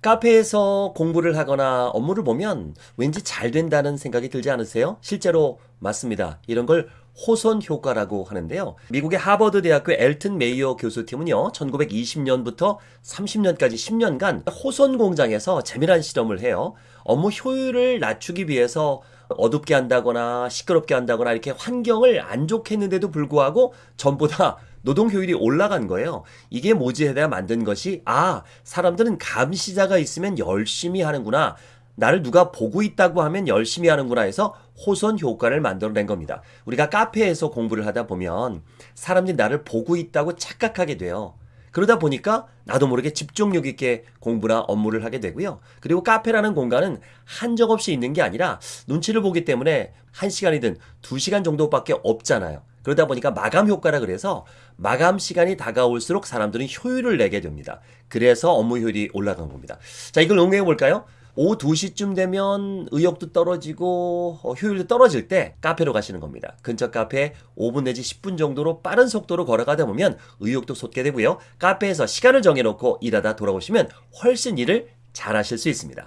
카페에서 공부를 하거나 업무를 보면 왠지 잘 된다는 생각이 들지 않으세요? 실제로 맞습니다. 이런 걸 호손 효과라고 하는데요. 미국의 하버드 대학교 엘튼 메이어 교수팀은요, 1920년부터 30년까지 10년간 호손 공장에서 재미난 실험을 해요. 업무 효율을 낮추기 위해서 어둡게 한다거나 시끄럽게 한다거나 이렇게 환경을 안 좋게 했는데도 불구하고 전보다 노동 효율이 올라간 거예요. 이게 모지에다 만든 것이 아 사람들은 감시자가 있으면 열심히 하는구나. 나를 누가 보고 있다고 하면 열심히 하는구나 해서 호선 효과를 만들어낸 겁니다. 우리가 카페에서 공부를 하다 보면 사람들이 나를 보고 있다고 착각하게 돼요. 그러다 보니까 나도 모르게 집중력 있게 공부나 업무를 하게 되고요. 그리고 카페라는 공간은 한적 없이 있는 게 아니라 눈치를 보기 때문에 한 시간이든 두 시간 정도밖에 없잖아요. 그러다 보니까 마감 효과라 그래서 마감 시간이 다가올수록 사람들은 효율을 내게 됩니다. 그래서 업무 효율이 올라간 겁니다. 자, 이걸 응용해 볼까요? 오후 2시쯤 되면 의욕도 떨어지고 어, 효율도 떨어질 때 카페로 가시는 겁니다. 근처 카페에 5분 내지 10분 정도로 빠른 속도로 걸어가다 보면 의욕도 솟게 되고요. 카페에서 시간을 정해놓고 일하다 돌아오시면 훨씬 일을 잘 하실 수 있습니다.